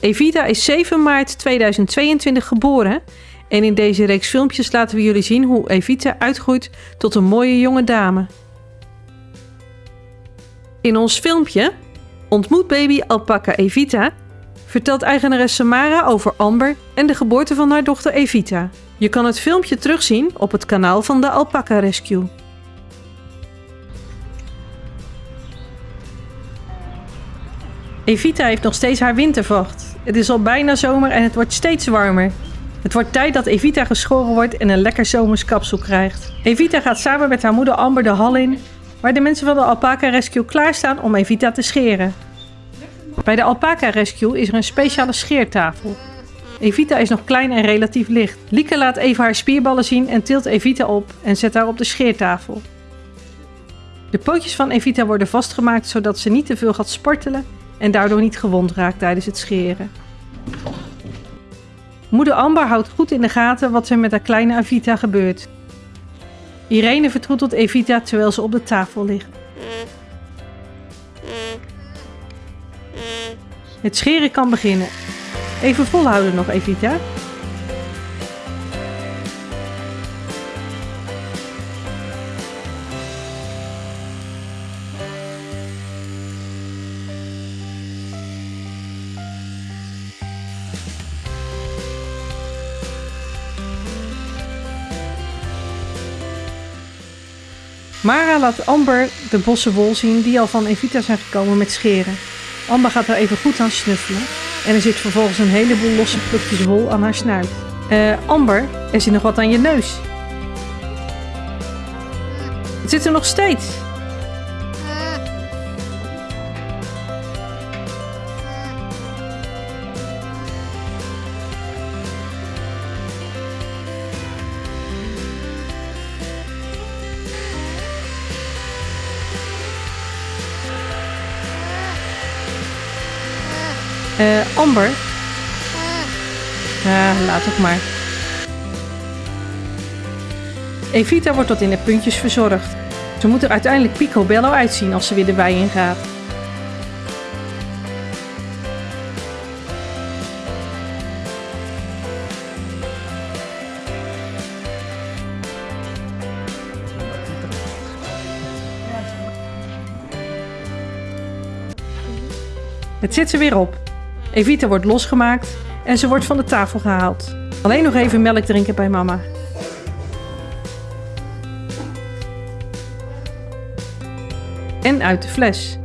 Evita is 7 maart 2022 geboren en in deze reeks filmpjes laten we jullie zien hoe Evita uitgroeit tot een mooie jonge dame. In ons filmpje Ontmoet baby alpaca Evita vertelt eigenares Samara over Amber en de geboorte van haar dochter Evita. Je kan het filmpje terugzien op het kanaal van de Alpaca Rescue. Evita heeft nog steeds haar wintervacht. Het is al bijna zomer en het wordt steeds warmer. Het wordt tijd dat Evita geschoren wordt en een lekker zomers kapsel krijgt. Evita gaat samen met haar moeder Amber de hal in, waar de mensen van de Alpaca Rescue klaarstaan om Evita te scheren. Bij de Alpaca Rescue is er een speciale scheertafel. Evita is nog klein en relatief licht. Lieke laat even haar spierballen zien en tilt Evita op en zet haar op de scheertafel. De pootjes van Evita worden vastgemaakt zodat ze niet te veel gaat sportelen en daardoor niet gewond raakt tijdens het scheren. Moeder Amber houdt goed in de gaten wat er met haar kleine Evita gebeurt. Irene vertroetelt Evita terwijl ze op de tafel ligt. Het scheren kan beginnen. Even volhouden nog, Evita. Mara laat Amber de bossen wol zien die al van Evita zijn gekomen met scheren. Amber gaat er even goed aan snuffelen en er zit vervolgens een heleboel losse plukjes wol aan haar snuit. Eh, Amber, er zit nog wat aan je neus. Het zit er nog steeds. Eh, Amber. Ja, laat het maar. Evita wordt tot in de puntjes verzorgd. Ze moet er uiteindelijk picobello uitzien als ze weer de wei in gaat. Het zit er weer op. Evita wordt losgemaakt en ze wordt van de tafel gehaald. Alleen nog even melk drinken bij mama. En uit de fles.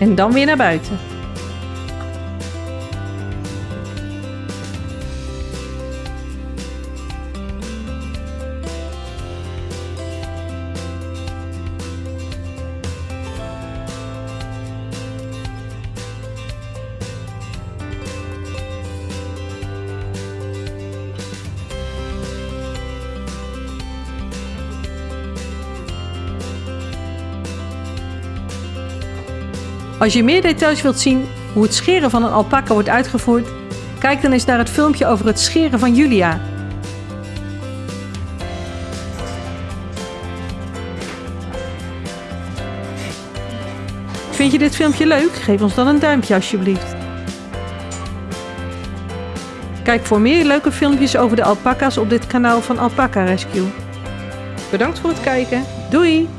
En dan weer naar buiten. Als je meer details wilt zien hoe het scheren van een alpaca wordt uitgevoerd, kijk dan eens naar het filmpje over het scheren van Julia. Vind je dit filmpje leuk? Geef ons dan een duimpje alsjeblieft. Kijk voor meer leuke filmpjes over de alpaca's op dit kanaal van Alpaca Rescue. Bedankt voor het kijken. Doei!